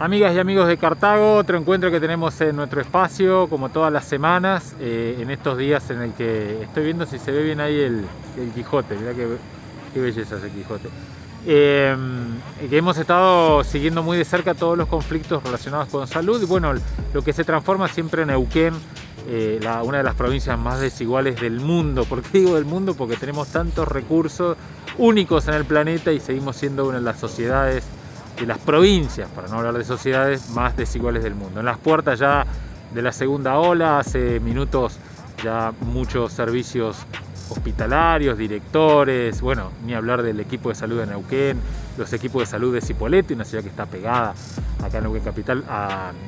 Amigas y amigos de Cartago, otro encuentro que tenemos en nuestro espacio, como todas las semanas, eh, en estos días en el que estoy viendo si se ve bien ahí el, Quijote, mirá qué, qué, belleza ese Quijote. Eh, que hemos estado siguiendo muy de cerca todos los conflictos relacionados con salud y bueno, lo que se transforma siempre en Neuquén, eh, una de las provincias más desiguales del mundo. ¿Por qué digo del mundo? Porque tenemos tantos recursos únicos en el planeta y seguimos siendo una de las sociedades de las provincias, para no hablar de sociedades, más desiguales del mundo. En las puertas ya de la segunda ola, hace minutos ya muchos servicios hospitalarios, directores, bueno, ni hablar del equipo de salud de Neuquén, los equipos de salud de Cipolletti, una ciudad que está pegada acá en Neuquén Capital,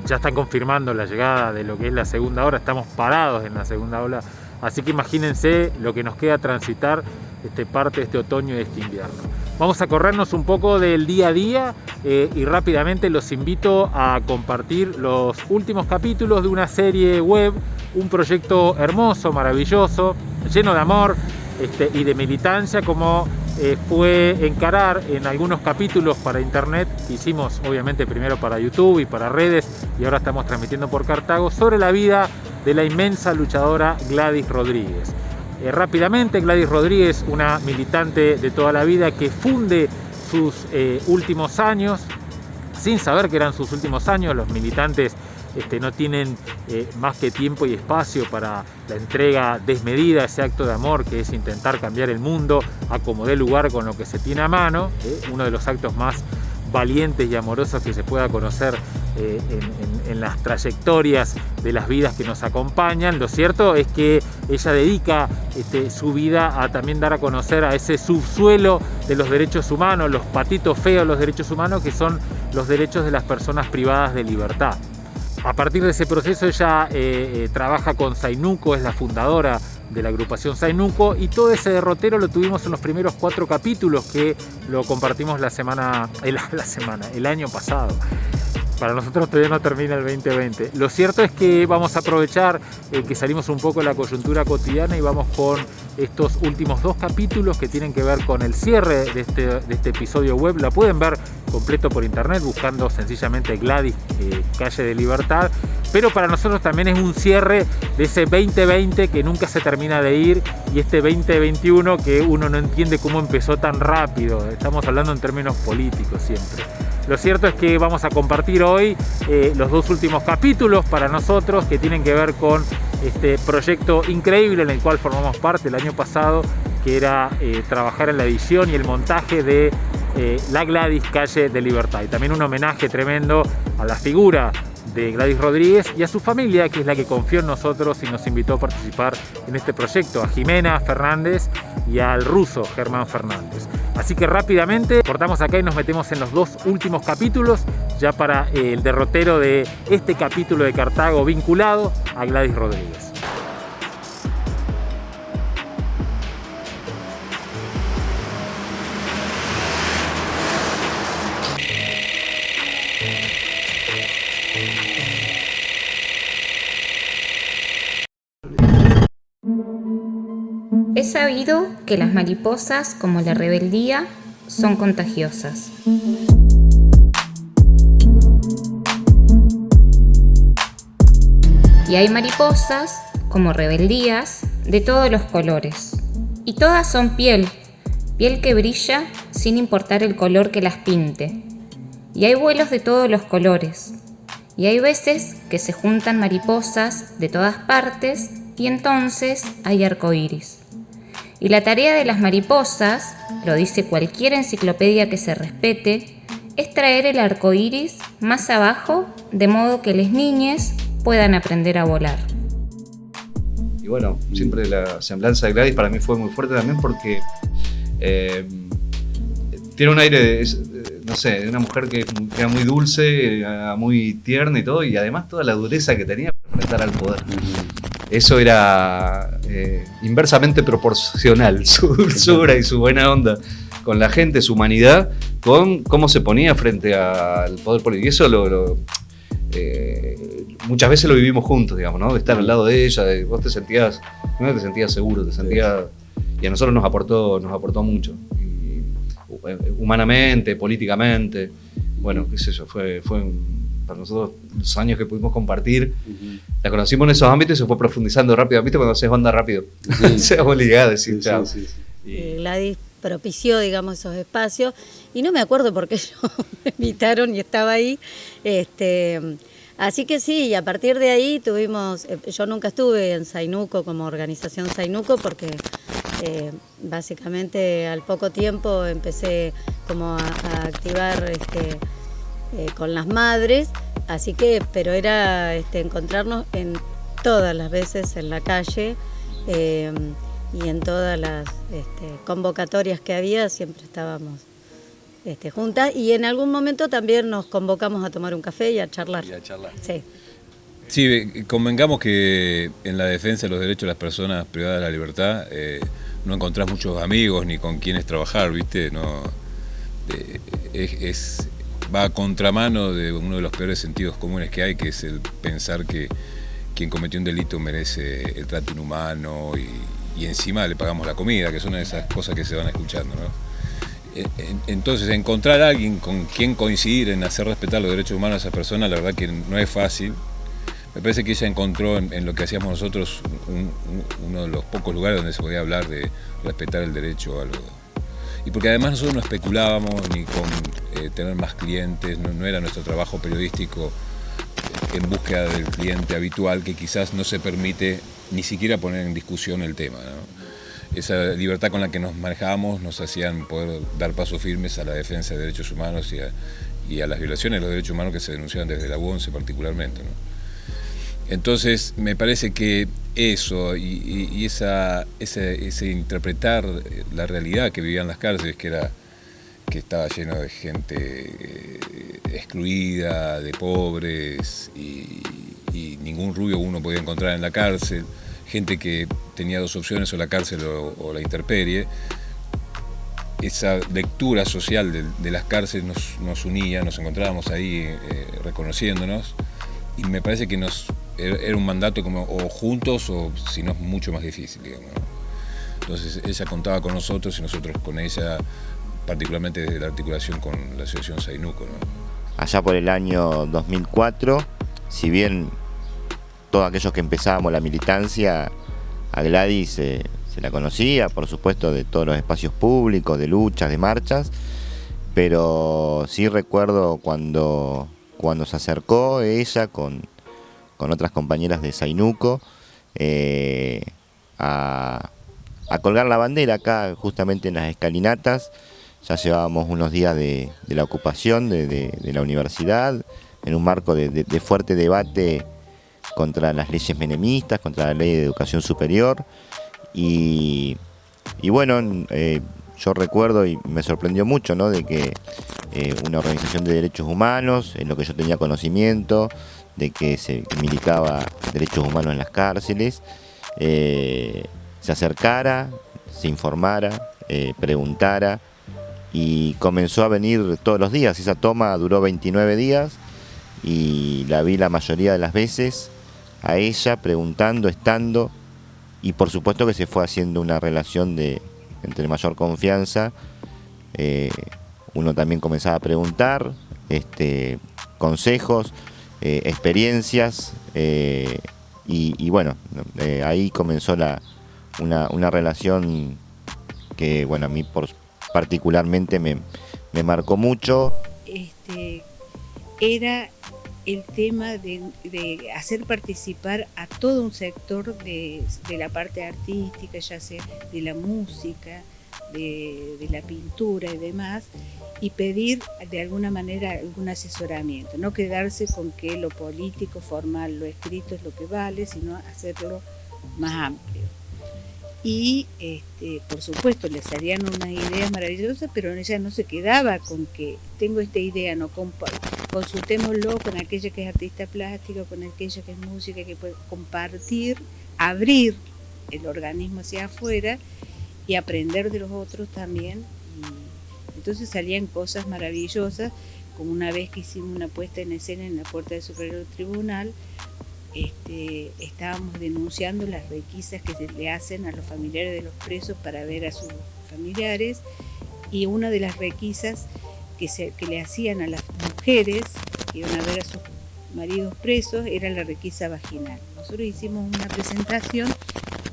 ya están confirmando la llegada de lo que es la segunda ola, estamos parados en la segunda ola, así que imagínense lo que nos queda transitar este, parte de este otoño y este invierno. Vamos a corrernos un poco del día a día eh, y rápidamente los invito a compartir los últimos capítulos de una serie web, un proyecto hermoso, maravilloso, lleno de amor este, y de militancia como eh, fue encarar en algunos capítulos para internet hicimos obviamente primero para YouTube y para redes y ahora estamos transmitiendo por Cartago sobre la vida de la inmensa luchadora Gladys Rodríguez. Eh, rápidamente, Gladys Rodríguez, una militante de toda la vida que funde sus eh, últimos años, sin saber que eran sus últimos años, los militantes este, no tienen eh, más que tiempo y espacio para la entrega desmedida, ese acto de amor que es intentar cambiar el mundo a como lugar con lo que se tiene a mano, uno de los actos más valientes y amorosos que se pueda conocer eh, en, las trayectorias de las vidas que nos acompañan. Lo cierto es que ella dedica este, su vida a también dar a conocer a ese subsuelo de los derechos humanos, los patitos feos de los derechos humanos, que son los derechos de las personas privadas de libertad. A partir de ese proceso ella eh, eh, trabaja con Zainuco, es la fundadora de la agrupación Zainuco y todo ese derrotero lo tuvimos en los primeros cuatro capítulos que lo compartimos la semana, la semana, el año pasado. Para nosotros todavía no termina el 2020. Lo cierto es que vamos a aprovechar eh, que salimos un poco de la coyuntura cotidiana y vamos con estos últimos dos capítulos que tienen que ver con el cierre de este, de este episodio web. La pueden ver completo por internet buscando sencillamente Gladys eh, Calle de Libertad. Pero para nosotros también es un cierre de ese 2020 que nunca se termina de ir y este 2021 que uno no entiende cómo empezó tan rápido. Estamos hablando en términos políticos siempre. Lo cierto es que vamos a compartir hoy eh, los dos últimos capítulos para nosotros que tienen que ver con este proyecto increíble en el cual formamos parte el año pasado, que era eh, trabajar en la edición y el montaje de eh, la Gladys Calle de Libertad. Y también un homenaje tremendo a la figura de Gladys Rodríguez y a su familia, que es la que confió en nosotros y nos invitó a participar en este proyecto, a Jimena Fernández y al ruso Germán Fernández. Así que rápidamente cortamos acá y nos metemos en los dos últimos capítulos, ya para el derrotero de este capítulo de Cartago vinculado a Gladys Rodríguez. Es sabido que las mariposas, como la rebeldía, son contagiosas. Y hay mariposas, como rebeldías, de todos los colores. Y todas son piel, piel que brilla sin importar el color que las pinte. Y hay vuelos de todos los colores. Y hay veces que se juntan mariposas de todas partes y entonces hay arcoíris. Y la tarea de las mariposas, lo dice cualquier enciclopedia que se respete, es traer el arco iris más abajo de modo que las niñas puedan aprender a volar. Y bueno, siempre la semblanza de Gladys para mí fue muy fuerte también porque eh, tiene un aire, de, no sé, de una mujer que era muy dulce, muy tierna y todo, y además toda la dureza que tenía para enfrentar al poder eso era eh, inversamente proporcional, su dulzura y su buena onda con la gente, su humanidad, con cómo se ponía frente al poder político. Y eso lo, eh, muchas veces lo vivimos juntos, digamos, ¿no? De estar al lado de ella, vos te sentías, no te sentías seguro, te sentías... Y a nosotros nos aportó, nos aportó mucho, eh, humanamente, políticamente. bueno, qué sé yo, fue, fue para nosotros los años que pudimos compartir. La conocimos en esos ámbitos y se fue profundizando rápido. ¿Viste cuando haces onda rápido? se obligada a decir chao. Y... Gladys propició, digamos, esos espacios. Y no me acuerdo por qué me invitaron y estaba ahí. Este, así que sí, y a partir de ahí tuvimos, eh, yo nunca estuve en Sainuco como organización Sainuco porque eh, básicamente al poco tiempo empecé como a, activar este, eh, con las madres, así que, pero era este, encontrarnos en todas las veces en la calle y en todas las este, convocatorias que había siempre estábamos este, juntas y en algún momento también nos convocamos a tomar un café y a charlar. Y a charlar. Sí. Sí, convengamos que en la defensa de los derechos de las personas privadas de la libertad eh, no encontrás muchos amigos ni con quienes trabajar, ¿viste? No, es, va a contramano de uno de los peores sentidos comunes que hay, que es el pensar que quien cometió un delito merece el trato inhumano y, encima le pagamos la comida, que son esas cosas que se van escuchando. ¿no? E, entonces, encontrar a alguien con quien coincidir en hacer respetar los derechos humanos a esa persona, la verdad que no es fácil. Me parece que ella encontró en, lo que hacíamos nosotros uno de los pocos lugares donde se podía hablar de respetar el derecho a algo. Y porque además nosotros no especulábamos ni con eh, tener más clientes, no era nuestro trabajo periodístico en búsqueda del cliente habitual que quizás no se permite ni siquiera poner en discusión el tema. Esa libertad con la que nos manejábamos nos hacían poder dar pasos firmes a la defensa de derechos humanos y a, las violaciones de los derechos humanos que se denunciaban desde la UONCE particularmente. Entonces, me parece que eso y, esa, ese, interpretar la realidad que vivían las cárceles, que era que estaba lleno de gente eh, excluida, de pobres y, ningún rubio uno podía encontrar en la cárcel, gente que tenía dos opciones, o la cárcel o, la interperie. Esa lectura social de, las cárceles nos, unía, nos encontrábamos ahí eh, reconociéndonos y me parece que nos era un mandato como o juntos o si no mucho más difícil, Entonces ella contaba con nosotros y nosotros con ella particularmente desde la articulación con la asociación Sainuco. Allá por el año 2004, si bien todos aquellos que empezábamos la militancia, a Gladys se la conocía, por supuesto, de todos los espacios públicos, de luchas, de marchas, pero sí recuerdo cuando, cuando se acercó ella con, otras compañeras de Sainuco eh, a, a colgar la bandera acá justamente en las escalinatas ya llevábamos unos días de, la ocupación de, la universidad, en un marco de, fuerte debate contra las leyes menemistas, contra la ley de educación superior. Y, bueno, eh, yo recuerdo y me sorprendió mucho ¿no? de que eh, una organización de derechos humanos, en lo que yo tenía conocimiento, de que se militaba derechos humanos en las cárceles, eh, se acercara, se informara, preguntara y comenzó a venir todos los días. Esa toma duró 29 días y la vi la mayoría de las veces a ella preguntando, estando y por supuesto que se fue haciendo una relación de entre mayor confianza. Eh, uno también comenzaba a preguntar este, consejos, eh, experiencias eh, y, bueno, ahí comenzó la, una, una relación que bueno, a mí por, particularmente me, marcó mucho. Este, era el tema de, hacer participar a todo un sector de, la parte artística, ya sea de la música, de, la pintura y demás, y pedir de alguna manera algún asesoramiento, no quedarse con que lo político, formal, lo escrito es lo que vale, sino hacerlo más amplio y este, por supuesto les harían una idea maravillosa, pero ella no se quedaba con que tengo esta idea, no consultémoslo con aquella que es artista plástica, con aquella que es música, que puede compartir, abrir el organismo hacia afuera y aprender de los otros también. Entonces salían cosas maravillosas, como una vez que hicimos una puesta en escena en la puerta del Superior Tribunal, este, estábamos denunciando las requisas que se le hacen a los familiares de los presos para ver a sus familiares y una de las requisas que, se, que le hacían a las mujeres que iban a ver a sus maridos presos era la requisa vaginal. Nosotros hicimos una presentación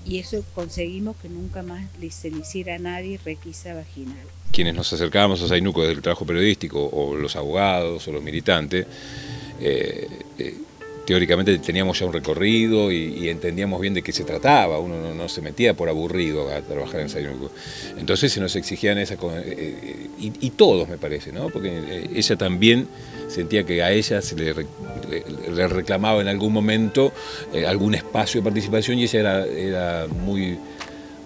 y eso conseguimos que nunca más se le hiciera a nadie requisa vaginal. Quienes nos acercábamos a Sainuco desde el trabajo periodístico, o los abogados, o los militantes, eh, eh, teóricamente teníamos ya un recorrido y, entendíamos bien de qué se trataba, uno no, se metía por aburrido a trabajar en Sainuco. Entonces se nos exigían esa... Eh, y, todos me parece, ¿no? porque ella también sentía que a ella se le, le reclamaba en algún momento algún espacio de participación y ella era, era muy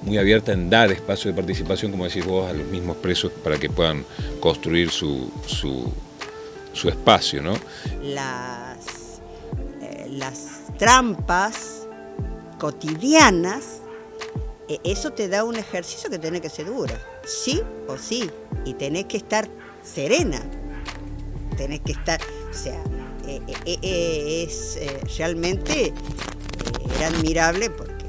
muy abierta en dar espacio de participación, como decís vos, a los mismos presos para que puedan construir su, su, espacio. ¿no? Eh, las trampas cotidianas, eh, eso te da un ejercicio que tiene que ser duro, sí o sí, y tenés que estar serena, tenés que estar, o sea, eh, es realmente, era admirable porque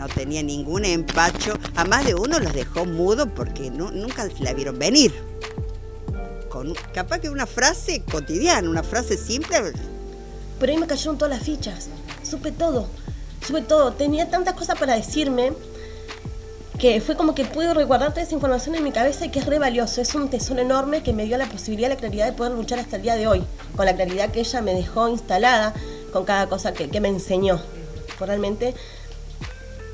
no tenía ningún empacho. A más de uno los dejó mudo porque nunca la vieron venir. Con, capaz que una frase cotidiana, una frase simple. Pero ahí me cayeron todas las fichas. Supe todo. Supe todo. Tenía tantas cosas para decirme que fue como que pude resguardar toda esa información en mi cabeza y que es re valioso. Es un tesoro enorme que me dio la posibilidad, la claridad de poder luchar hasta el día de hoy. Con la claridad que ella me dejó instalada con cada cosa que, me enseñó. Realmente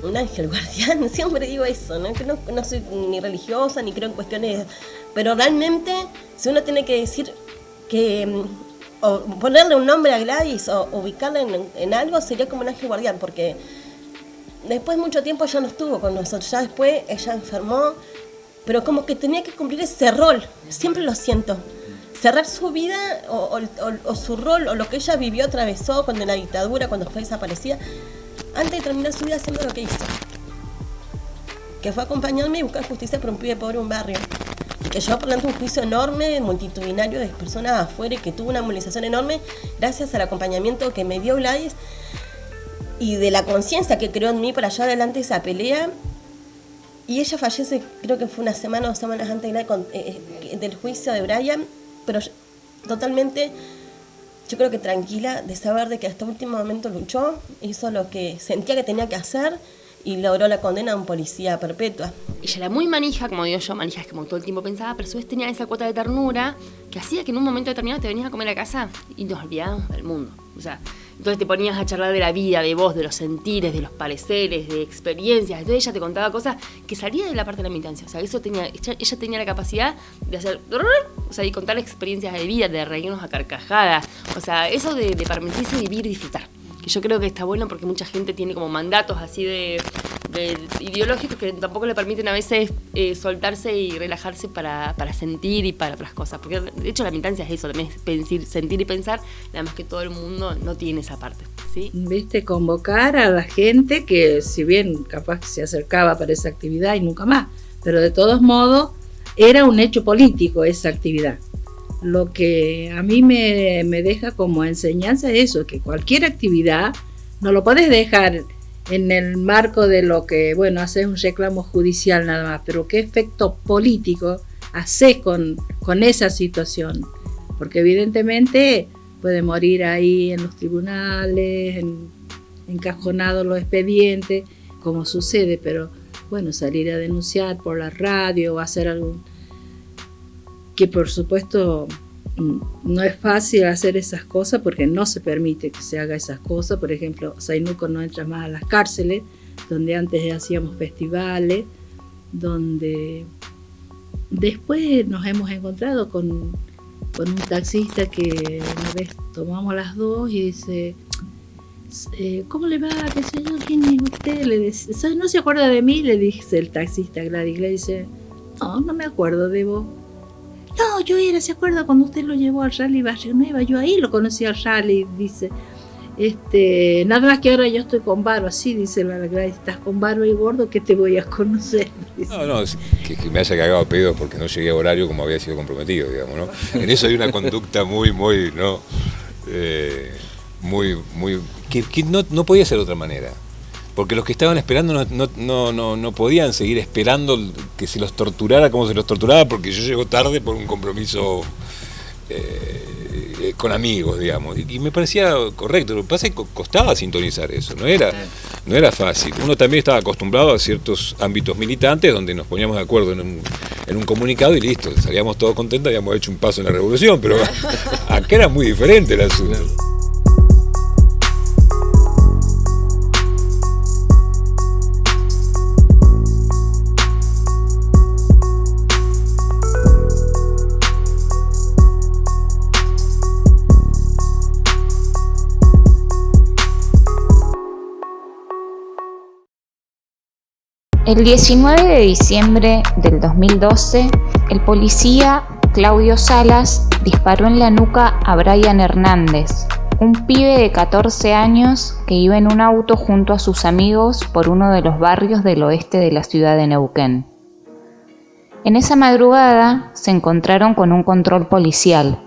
un ángel guardián, siempre digo eso, ¿no? que no, soy ni religiosa ni creo en cuestiones, pero realmente si uno tiene que decir que mm, o ponerle un nombre a Gladys o ubicarla en, algo sería como un ángel guardián, porque después de mucho tiempo ya no estuvo con nosotros, ya después ella enfermó, pero como que tenía que cumplir ese rol, siempre lo siento. Cerrar su vida o, o su rol o lo que ella vivió, atravesó cuando en la dictadura, cuando fue desaparecida, antes de terminar su vida haciendo lo que hizo. Que fue acompañarme y buscar justicia por un pibe pobre en un barrio. Que llevó por delante un juicio enorme, multitudinario de personas afuera y que tuvo una movilización enorme gracias al acompañamiento que me dio Gladys y de la conciencia que creó en mí para llevar adelante esa pelea. Y ella fallece, creo que fue una semana o dos semanas antes eh, eh, del juicio de Brian, pero totalmente yo creo que tranquila de saber de que hasta último momento luchó, hizo lo que sentía que tenía que hacer y logró la condena a un policía perpetua. Ella era muy manija, como digo yo, manija es como todo el tiempo pensaba, pero a su vez tenía esa cuota de ternura que hacía que en un momento determinado te venías a comer a casa y nos olvidábamos del mundo. O sea, entonces te ponías a charlar de la vida, de vos, de los sentires, de los pareceres, de experiencias. Entonces ella te contaba cosas que salían de la parte de la militancia. O sea, eso tenía, ella, tenía la capacidad de hacer, o sea, y contar experiencias de vida, de reírnos a carcajadas. O sea, eso de permitirse vivir y disfrutar. Que yo creo que está bueno porque mucha gente tiene como mandatos así de, ideológicos que tampoco le permiten a veces eh, soltarse y relajarse para, sentir y para otras cosas. Porque de hecho la militancia es eso, también es sentir y pensar, nada más que todo el mundo no tiene esa parte. ¿sí? Viste, convocar a la gente que si bien capaz se acercaba para esa actividad y nunca más, pero de todos modos era un hecho político esa actividad. Lo que a mí me, me deja como enseñanza es eso, que cualquier actividad no lo puedes dejar en el marco de lo que, bueno, haces un reclamo judicial nada más, pero qué efecto político haces con, con esa situación. Porque evidentemente puede morir ahí en los tribunales, en, encajonados los expedientes, como sucede, pero bueno, salir a denunciar por la radio o hacer algún... que por supuesto Mm, no es fácil hacer esas cosas porque no se permite que se haga esas cosas. Por ejemplo, Sainuco no entra más a las cárceles, donde antes hacíamos festivales, donde después nos hemos encontrado con, un taxista que una vez tomamos las dos y dice, eh, ¿cómo le va? ¿Qué es usted? Le dice, ¿no se acuerda de mí? Le dice el taxista Gladys. Le dice, no, no me acuerdo de vos. No, yo era, ¿se acuerda cuando usted lo llevó al rally Barrio Nueva? Yo ahí lo conocí al rally, dice. Este, nada más que ahora yo estoy con barba, así dice la verdad, estás con barba y gordo, que te voy a conocer. No, no, que, me haya cagado a pedo porque no llegué a horario como había sido comprometido, digamos, ¿no? En eso hay una conducta muy, muy, ¿no? Eh, muy, muy, que, no, no podía ser de otra manera. Porque los que estaban esperando no, no, no, no, podían seguir esperando que se los torturara como se los torturaba, porque yo llego tarde por un compromiso eh, con amigos, digamos. Y, y me parecía correcto. Lo que pasa es que co- costaba sintonizar eso, no era, no era fácil. Uno también estaba acostumbrado a ciertos ámbitos militantes donde nos poníamos de acuerdo en un, en un comunicado y listo, salíamos todos contentos, habíamos hecho un paso en la revolución, pero acá era muy diferente el asunto. El 19 de diciembre del 2012, el policía Claudio Salas disparó en la nuca a Brian Hernández, un pibe de 14 años que iba en un auto junto a sus amigos por uno de los barrios del oeste de la ciudad de Neuquén. En esa madrugada se encontraron con un control policial.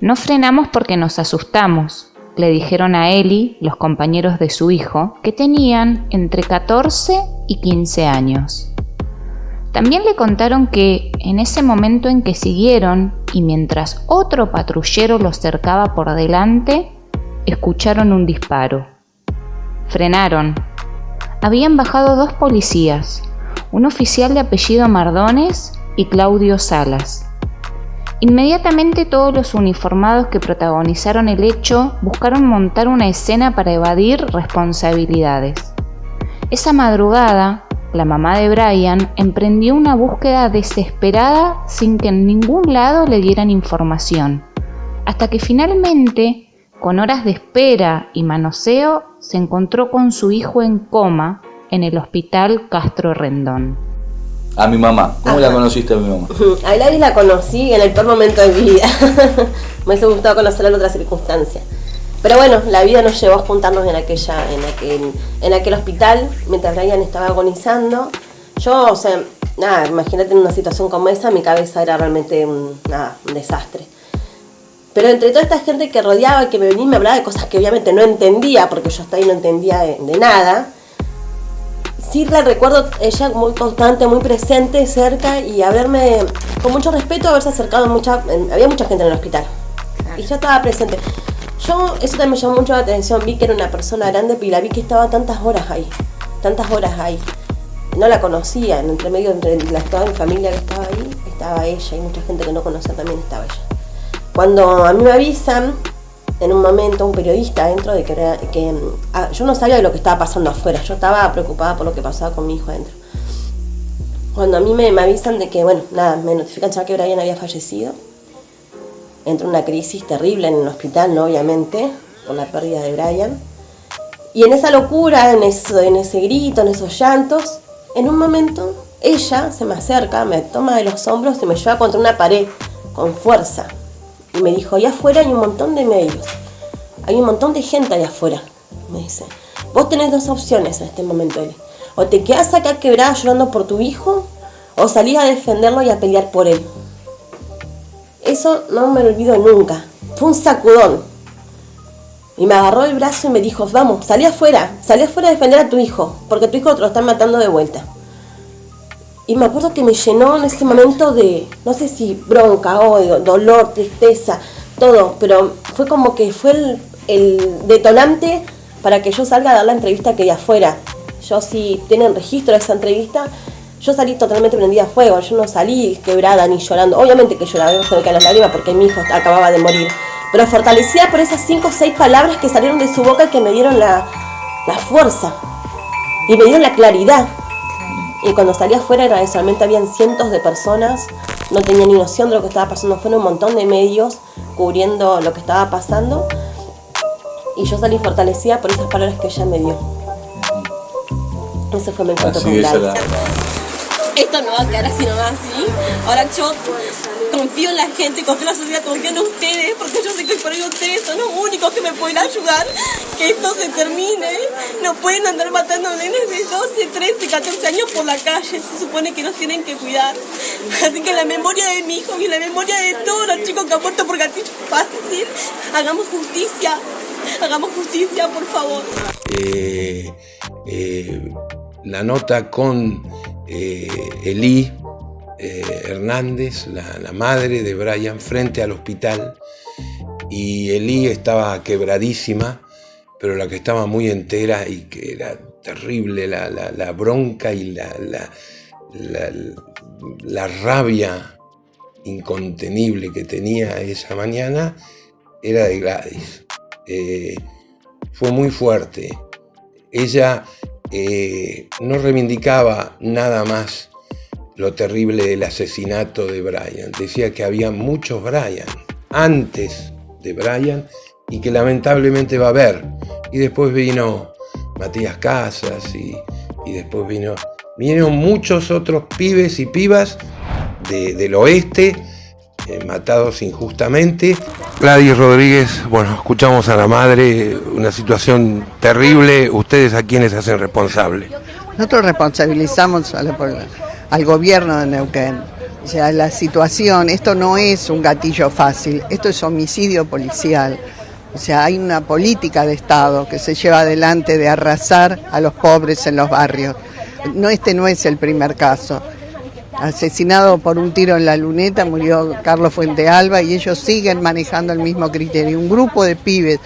No frenamos porque nos asustamos, le dijeron a Eli, los compañeros de su hijo, que tenían entre 14 y 15 años. También le contaron que en ese momento en que siguieron y mientras otro patrullero los cercaba por delante, escucharon un disparo. Frenaron. Habían bajado dos policías, un oficial de apellido Mardones y Claudio Salas. Inmediatamente todos los uniformados que protagonizaron el hecho buscaron montar una escena para evadir responsabilidades. Esa madrugada, la mamá de Brian emprendió una búsqueda desesperada sin que en ningún lado le dieran información, hasta que finalmente, con horas de espera y manoseo, se encontró con su hijo en coma en el hospital Castro Rendón. A mi mamá. ¿Cómo la conociste a mi mamá? A Gladys la conocí en el peor momento de mi vida. Me hubiese gustado conocerla en otra circunstancia. Pero bueno, la vida nos llevó a juntarnos en aquella, en aquel, en aquel hospital, mientras Brian estaba agonizando. Yo, o sea, nada, imagínate en una situación como esa, mi cabeza era realmente un, nada, un desastre. Pero entre toda esta gente que rodeaba, que me venía y me hablaba de cosas que obviamente no entendía, porque yo hasta ahí no entendía de, de nada, sí la recuerdo ella muy constante, muy presente, cerca y haberme, con mucho respeto, haberse acercado mucha, había mucha gente en el hospital. Y yo estaba presente. Yo, eso también me llamó mucho la atención, vi que era una persona grande y la vi que estaba tantas horas ahí, tantas horas ahí. No la conocía, en entre medio, entre la, toda mi familia que estaba ahí, estaba ella y mucha gente que no conocía también estaba ella. Cuando a mí me avisan, en un momento, un periodista dentro de que, que mm, ah, yo no sabía de lo que estaba pasando afuera, yo estaba preocupada por lo que pasaba con mi hijo adentro. Cuando a mí me, me avisan de que, bueno, nada, me notifican ya que Brian había fallecido, entra una crisis terrible en el hospital, ¿no? Obviamente, por la pérdida de Brian. Y en esa locura, en, eso, en ese grito, en esos llantos, en un momento ella se me acerca, me toma de los hombros y me lleva contra una pared con fuerza. Y me dijo, allá afuera hay un montón de medios, hay un montón de gente allá afuera. Me dice, vos tenés dos opciones en este momento. O te quedás acá quebrada llorando por tu hijo, o salís a defenderlo y a pelear por él. Eso no me lo olvido nunca. Fue un sacudón. Y me agarró el brazo y me dijo, vamos, salí afuera, salí afuera a defender a tu hijo, porque tu hijo te lo están matando de vuelta. Y me acuerdo que me llenó en ese momento de, no sé si bronca, odio, dolor, tristeza, todo, pero fue como que fue el, detonante para que yo salga a dar la entrevista que di afuera. Yo si tienen registro de esa entrevista, yo salí totalmente prendida a fuego, yo no salí quebrada ni llorando. Obviamente que lloraba, se me las lágrimas porque mi hijo acababa de morir. Pero fortalecida por esas cinco o seis palabras que salieron de su boca que me dieron la, la fuerza y me dieron la claridad. Y cuando salí afuera era eso, realmente habían cientos de personas, no tenía ni noción de lo que estaba pasando, fueron un montón de medios cubriendo lo que estaba pasando. Y yo salí fortalecida por esas palabras que ella me dio. Ese fue mi encuentro con Gladys. la... esto no va a quedar así nomás, ¿sí? Ahora yo confío en la gente, confío en la sociedad, confío en ustedes, porque yo sé que por ahí ustedes son los únicos que me pueden ayudar, que esto se termine. No pueden andar matando nenes de 12, 13, 14 años por la calle, se supone que nos tienen que cuidar. Así que en la memoria de mi hijo y en la memoria de todos los chicos que han muerto por gatillo fácil, hagamos justicia, hagamos justicia, por favor. Eh, eh, la nota con eh, Elí eh, Hernández, la, madre de Brian, frente al hospital. Y Elí estaba quebradísima, pero la que estaba muy entera y que era terrible, la, bronca y la rabia incontenible que tenía esa mañana, era de Gladys. Eh, fue muy fuerte. Ella eh, no reivindicaba nada más lo terrible del asesinato de Brian. Decía que había muchos Brian antes de Brian y que lamentablemente va a haber. Y después vino Matías Casas y, y después vino, vinieron muchos otros pibes y pibas de- del oeste eh, matados injustamente. Gladys Rodríguez, bueno, escuchamos a la madre, una situación terrible, ustedes a quienes hacen responsable. Nosotros responsabilizamos a la pol- al gobierno de Neuquén. O sea, la situación, esto no es un gatillo fácil, esto es homicidio policial. O sea, hay una política de Estado que se lleva adelante de arrasar a los pobres en los barrios. No, este no es el primer caso. Asesinado por un tiro en la luneta murió Carlos Fuente Alba y ellos siguen manejando el mismo criterio. Un grupo de pibes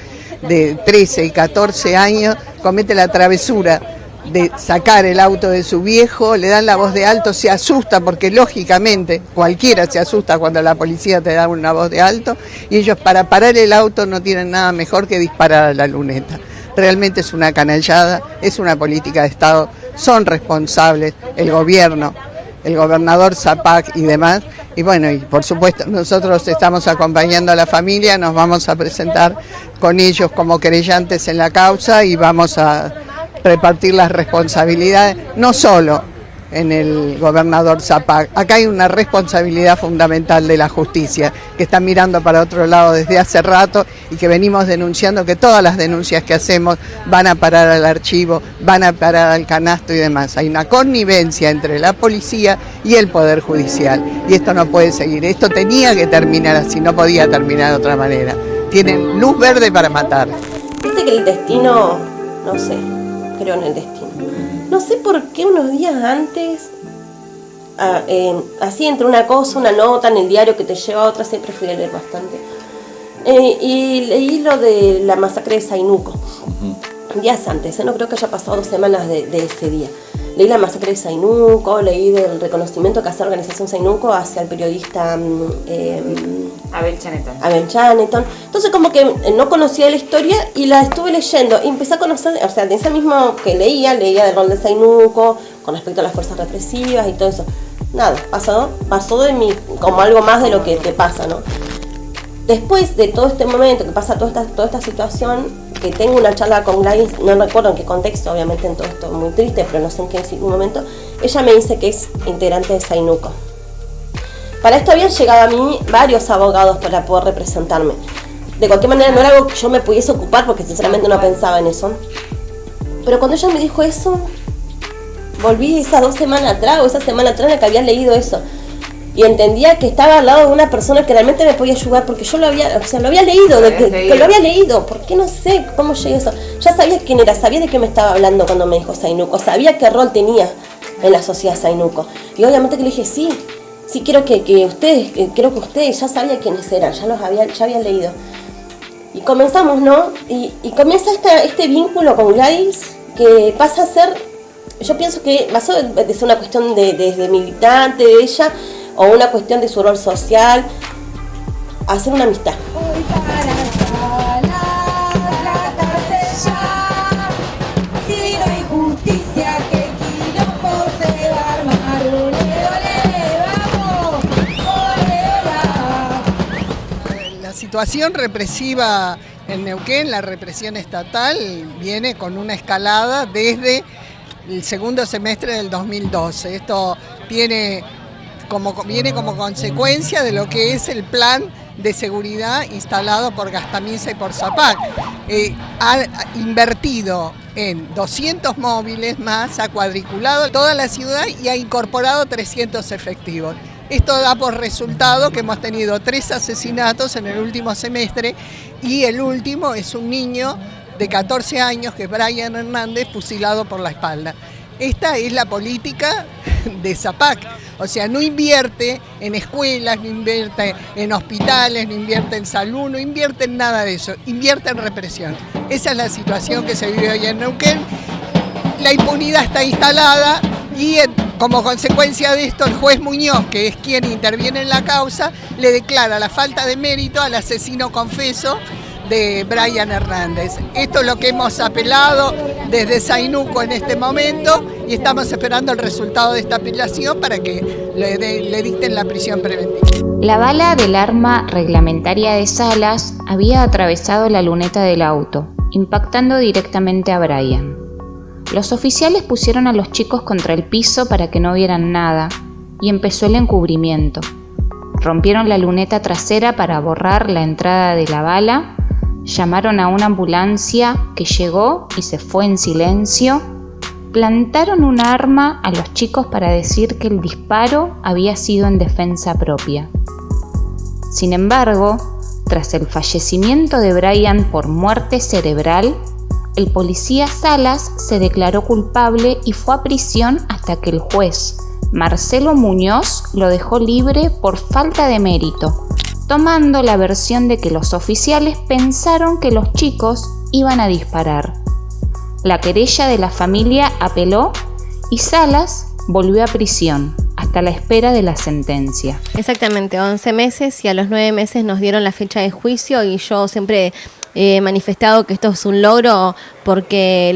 de 13 y 14 años comete la travesura de sacar el auto de su viejo, le dan la voz de alto, se asusta porque lógicamente cualquiera se asusta cuando la policía te da una voz de alto y ellos para parar el auto no tienen nada mejor que disparar a la luneta. Realmente es una canallada, es una política de Estado, son responsables el gobierno, el gobernador Zapac y demás. Y bueno, y por supuesto nosotros estamos acompañando a la familia, nos vamos a presentar con ellos como querellantes en la causa y vamos a repartir las responsabilidades, no solo en el gobernador Zapac. Acá hay una responsabilidad fundamental de la justicia, que está mirando para otro lado desde hace rato y que venimos denunciando que todas las denuncias que hacemos van a parar al archivo, van a parar al canasto y demás. Hay una connivencia entre la policía y el Poder Judicial y esto no puede seguir. Esto tenía que terminar así, no podía terminar de otra manera. Tienen luz verde para matar. Viste que el destino, no sé, creo en el destino. No sé por qué unos días antes, ah, eh, así entre una cosa, una nota en el diario que te lleva a otra, siempre fui a leer bastante. Eh, y leí lo de la masacre de Zainuco, días antes, eh, no creo que haya pasado dos semanas de, de ese día. Leí la masacre de Zainuco, leí del reconocimiento que hace la organización Zainuco hacia el periodista mm, eh, Abel Chaneton. Abel Chaneton. Entonces como que eh, no conocía la historia y la estuve leyendo y empecé a conocer, o sea, de ese mismo que leía, leía del rol de Zainuco con respecto a las fuerzas represivas y todo eso. Nada, pasó, pasó de mí como algo más de lo que te pasa, ¿no? Después de todo este momento que pasa toda esta, toda esta situación, que tengo una charla con Gladys, no recuerdo en qué contexto, obviamente en todo esto muy triste, pero no sé en qué momento, ella me dice que es integrante de Zainuco. Para esto habían llegado a mí varios abogados para poder representarme. De cualquier manera no era algo que yo me pudiese ocupar porque sinceramente no pensaba en eso. Pero cuando ella me dijo eso, volví esas dos semanas atrás o esa semana atrás en la que había leído eso. Y entendía que estaba al lado de una persona que realmente me podía ayudar porque yo lo había, o sea, lo había leído, de que, que lo había leído. ¿Por qué no sé cómo llegué a eso? Ya sabía quién era, sabía de qué me estaba hablando cuando me dijo Zainuco, sabía qué rol tenía en la sociedad Zainuco. Y obviamente que le dije, sí, sí quiero que, que ustedes, que, creo que ustedes ya sabían quiénes eran, ya los había, ya habían leído. Y comenzamos, ¿no? Y, y comienza esta, este vínculo con Gladys que pasa a ser, yo pienso que pasó de de ser una cuestión de, de- de militante de ella o una cuestión de su rol social a ser una amistad. La situación represiva en Neuquén, la represión estatal, viene con una escalada desde el segundo semestre del 2012. Esto tiene como, viene como consecuencia de lo que es el plan de seguridad instalado por Gastamisa y por Zapac. Eh, ha invertido en 200 móviles más, ha cuadriculado toda la ciudad y ha incorporado 300 efectivos. Esto da por resultado que hemos tenido tres asesinatos en el último semestre y el último es un niño de 14 años, que es Brian Hernández, fusilado por la espalda. Esta es la política de Zapac. O sea, no invierte en escuelas, no invierte en hospitales, no invierte en salud, no invierte en nada de eso, invierte en represión. Esa es la situación que se vive hoy en Neuquén. La impunidad está instalada y como consecuencia de esto el juez Muñoz, que es quien interviene en la causa, le declara la falta de mérito al asesino confeso de Brian Hernández. Esto es lo que hemos apelado desde Zainuco en este momento y estamos esperando el resultado de esta apelación para que le, de- le dicten la prisión preventiva. La bala del arma reglamentaria de Salas había atravesado la luneta del auto, impactando directamente a Brian. Los oficiales pusieron a los chicos contra el piso para que no vieran nada y empezó el encubrimiento. Rompieron la luneta trasera para borrar la entrada de la bala, llamaron a una ambulancia que llegó y se fue en silencio, plantaron un arma a los chicos para decir que el disparo había sido en defensa propia. Sin embargo, tras el fallecimiento de Brian por muerte cerebral, el policía Salas se declaró culpable y fue a prisión hasta que el juez Marcelo Muñoz lo dejó libre por falta de mérito, tomando la versión de que los oficiales pensaron que los chicos iban a disparar. La querella de la familia apeló y Salas volvió a prisión hasta la espera de la sentencia. Exactamente, 11 meses y a los 9 meses nos dieron la fecha de juicio y yo siempre he manifestado que esto es un logro porque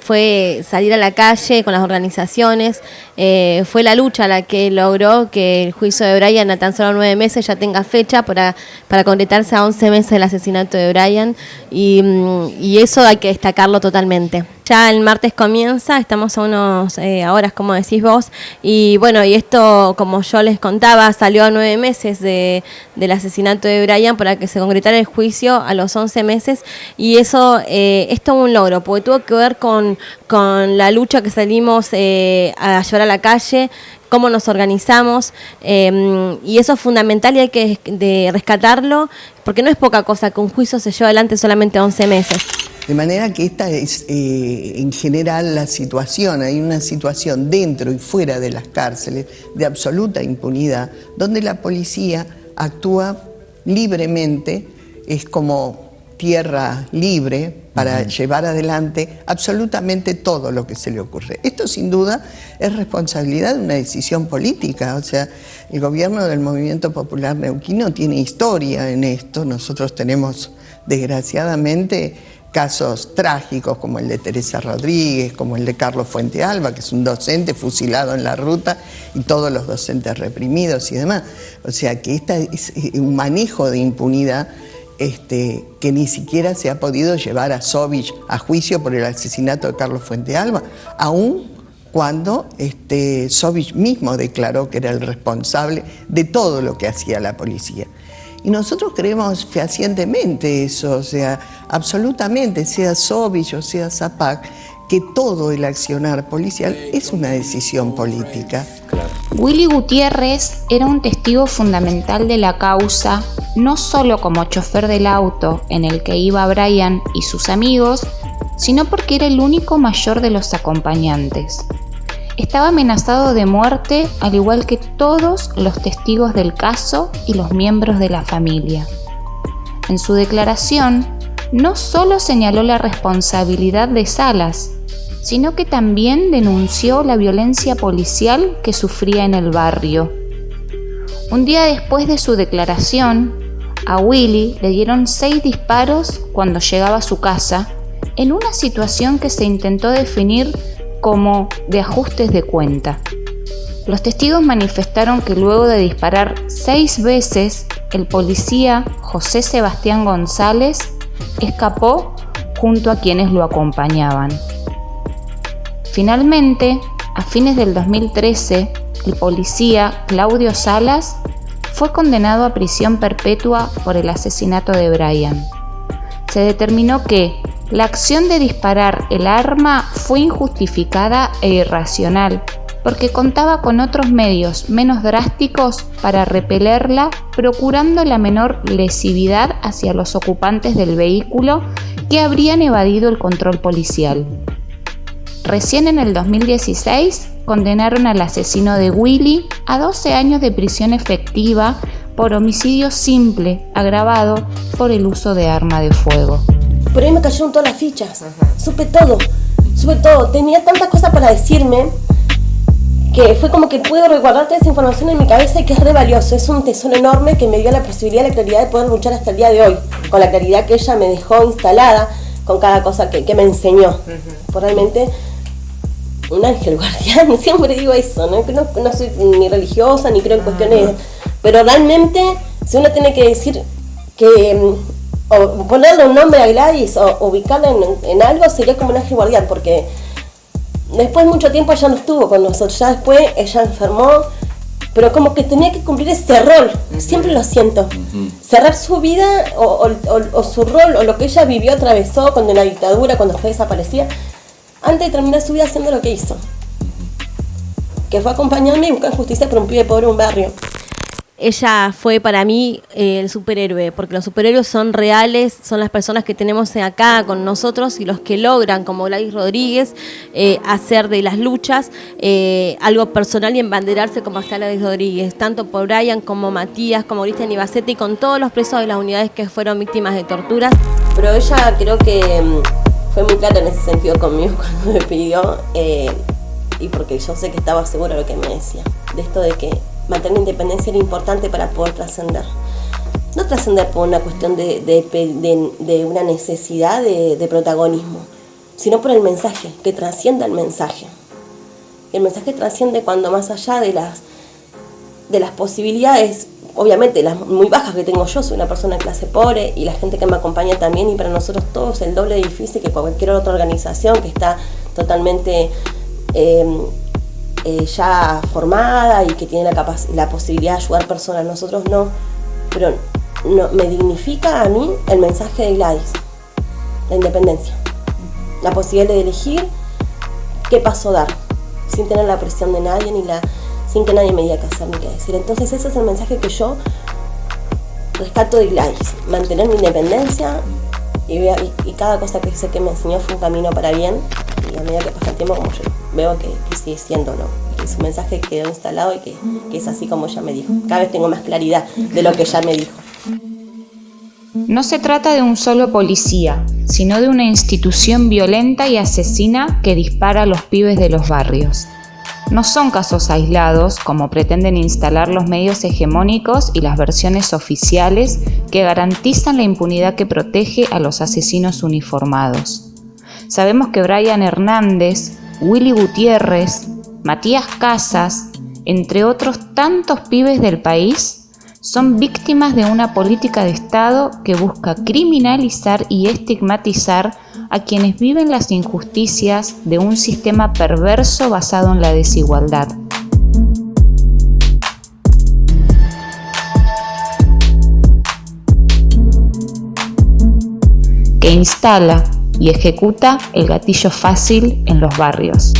fue salir a la calle con las organizaciones, eh, fue la lucha la que logró que el juicio de Brian a tan solo 9 meses ya tenga fecha para, para concretarse a 11 meses del asesinato de Brian. Y, mm, y eso hay que destacarlo totalmente. Ya el martes comienza, estamos a unos eh, horas, como decís vos, y bueno, y esto, como yo les contaba, salió a nueve meses de, del asesinato de Brian para que se concretara el juicio a los 11 meses, y eso eh, es todo un logro, porque tuvo que ver con, con la lucha que salimos eh, a llevar a la calle, cómo nos organizamos, eh, y eso es fundamental y hay que de rescatarlo, porque no es poca cosa que un juicio se lleve adelante solamente 11 meses. De manera que esta es eh, en general la situación, hay una situación dentro y fuera de las cárceles de absoluta impunidad, donde la policía actúa libremente, es como tierra libre para llevar adelante absolutamente todo lo que se le ocurre. Esto sin duda es responsabilidad de una decisión política, o sea, el gobierno del Movimiento Popular Neuquino tiene historia en esto, nosotros tenemos desgraciadamente casos trágicos como el de Teresa Rodríguez, como el de Carlos Fuente Alba, que es un docente fusilado en la ruta y todos los docentes reprimidos y demás. O sea que esta es un manejo de impunidad este, que ni siquiera se ha podido llevar a Sovich a juicio por el asesinato de Carlos Fuente Alba, aún cuando este, Sovich mismo declaró que era el responsable de todo lo que hacía la policía. Y nosotros creemos fehacientemente eso, o sea, absolutamente, sea Sovich o sea Zapac, que todo el accionar policial es una decisión política. Willy Gutiérrez era un testigo fundamental de la causa, no solo como chofer del auto en el que iba Brian y sus amigos, sino porque era el único mayor de los acompañantes. Estaba amenazado de muerte al igual que todos los testigos del caso y los miembros de la familia. En su declaración, no solo señaló la responsabilidad de Salas, sino que también denunció la violencia policial que sufría en el barrio. Un día después de su declaración, a Willy le dieron seis disparos cuando llegaba a su casa, en una situación que se intentó definir como de ajustes de cuenta. Los testigos manifestaron que luego de disparar seis veces, el policía José Sebastián González escapó junto a quienes lo acompañaban. Finalmente, a fines del 2013, el policía Claudio Salas fue condenado a prisión perpetua por el asesinato de Brian. Se determinó que la acción de disparar el arma fue injustificada e irracional, porque contaba con otros medios menos drásticos para repelerla, procurando la menor lesividad hacia los ocupantes del vehículo que habrían evadido el control policial. Recién en el 2016 condenaron al asesino de Willy a 12 años de prisión efectiva por homicidio simple agravado por el uso de arma de fuego. Por ahí me cayeron todas las fichas. Supe todo, supe todo. Tenía tantas cosas para decirme que fue como que pude resguardar toda esa información en mi cabeza y que es re valioso. Es un tesoro enorme que me dio la posibilidad, la claridad de poder luchar hasta el día de hoy, con la claridad que ella me dejó instalada, con cada cosa que, que me enseñó. Por realmente un ángel guardián, siempre digo eso, ¿no? Que no, no soy ni religiosa ni creo en cuestiones, pero realmente si uno tiene que decir que mm, o ponerle un nombre a Gladys o ubicarla en, en algo sería como un ángel guardián, porque después de mucho tiempo ella no estuvo con nosotros, ya después ella enfermó, pero como que tenía que cumplir ese rol, siempre lo siento, cerrar su vida o, o- o- o su rol o lo que ella vivió, atravesó cuando en la dictadura, cuando fue desaparecida, antes de terminar su vida haciendo lo que hizo. Que fue acompañarme y buscar justicia por un pibe pobre en un barrio. ella fue para mí eh, el superhéroe, porque los superhéroes son reales, son las personas que tenemos acá con nosotros y los que logran, como Gladys Rodríguez, eh, hacer de las luchas eh, algo personal y embanderarse como hacía Gladys Rodríguez, tanto por Brian como Matías, como Cristian Ibacete y con todos los presos de las unidades que fueron víctimas de torturas. Pero ella creo que mm, fue muy clara en ese sentido conmigo cuando me pidió, eh, y porque yo sé que estaba segura de lo que me decía, de esto de que mantener la independencia era importante para poder trascender. No trascender por una cuestión de, una necesidad de, de protagonismo, sino por el mensaje, que trascienda el mensaje. Y el mensaje trasciende cuando más allá de las, de las posibilidades, obviamente las muy bajas que tengo yo, soy una persona de clase pobre y la gente que me acompaña también y para nosotros todos el doble de difícil que cualquier otra organización que está totalmente eh, eh, ya formada y que tiene la, la posibilidad de ayudar personas, nosotros no, pero no, me dignifica a mí el mensaje de Gladys, la independencia, la posibilidad de elegir qué paso dar, sin tener la presión de nadie ni la sin que nadie me diga qué hacer ni qué decir. Entonces ese es el mensaje que yo rescato de Gladys, mantener mi independencia y, y- y cada cosa que sé que me enseñó fue un camino para bien y a medida que pasa el tiempo como yo veo que, que sigue siendo, ¿no? Que su mensaje quedó instalado y que, que es así como ella me dijo. Cada vez tengo más claridad de lo que ella me dijo. No se trata de un solo policía, sino de una institución violenta y asesina que dispara a los pibes de los barrios. No son casos aislados, como pretenden instalar los medios hegemónicos y las versiones oficiales que garantizan la impunidad que protege a los asesinos uniformados. Sabemos que Brian Hernández, Willy Gutiérrez, Matías Casas, entre otros tantos pibes del país, son víctimas de una política de Estado que busca criminalizar y estigmatizar a quienes viven las injusticias de un sistema perverso basado en la desigualdad. que instala y ejecuta el gatillo fácil en los barrios.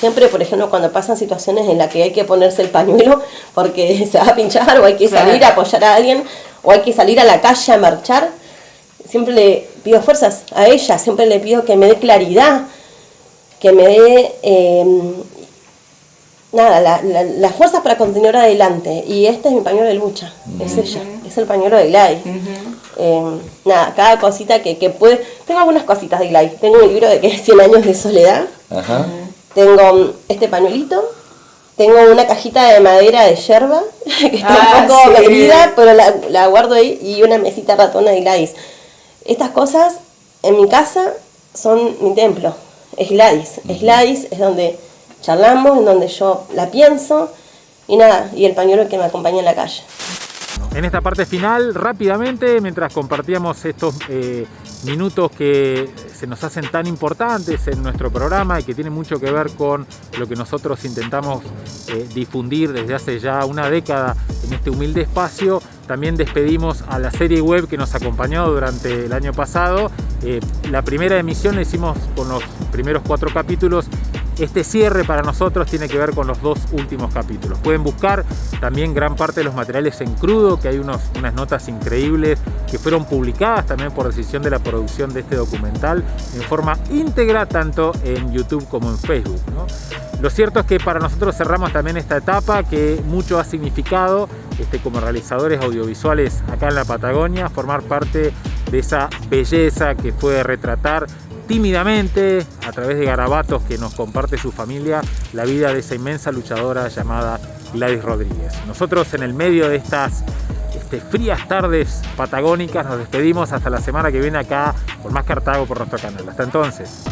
Siempre, por ejemplo, cuando pasan situaciones en las que hay que ponerse el pañuelo porque se va a pinchar o hay que salir a apoyar a alguien o hay que salir a la calle a marchar, siempre le pido fuerzas a ella, siempre le pido que me dé claridad, que me dé eh, nada, la, la, las fuerzas para continuar adelante. Y este es mi pañuelo de lucha, es ella, es el pañuelo de Gladys. Eh, nada, cada cosita que, que puede. Tengo algunas cositas de Gladys. Tengo un libro de que es 100 años de soledad. Tengo mm, este pañuelito. Tengo una cajita de madera de yerba, que está Ah, un poco sí. herida, pero la, la guardo ahí, y una mesita ratona de Gladys. Estas cosas en mi casa son mi templo. Es Gladys. Es Gladys, es donde charlamos, en donde yo la pienso, y nada, y el pañuelo que me acompaña en la calle. En esta parte final, rápidamente, mientras compartíamos estos eh, minutos que se nos hacen tan importantes en nuestro programa y que tienen mucho que ver con lo que nosotros intentamos eh, difundir desde hace ya una década en este humilde espacio, también despedimos a la serie web que nos acompañó durante el año pasado. Eh, la primera emisión la hicimos con los primeros cuatro capítulos. Este cierre para nosotros tiene que ver con los dos últimos capítulos. Pueden buscar también gran parte de los materiales en crudo, que hay unos, unas notas increíbles que fueron publicadas también por decisión de la producción de este documental en forma íntegra tanto en YouTube como en Facebook. Lo cierto es que para nosotros cerramos también esta etapa que mucho ha significado este, como realizadores audiovisuales acá en la Patagonia, formar parte de esa belleza que fue retratar tímidamente a través de garabatos que nos comparte su familia la vida de esa inmensa luchadora llamada Gladys Rodríguez. Nosotros en el medio de estas este, frías tardes patagónicas nos despedimos hasta la semana que viene acá por más Cartago por nuestro canal. Hasta entonces.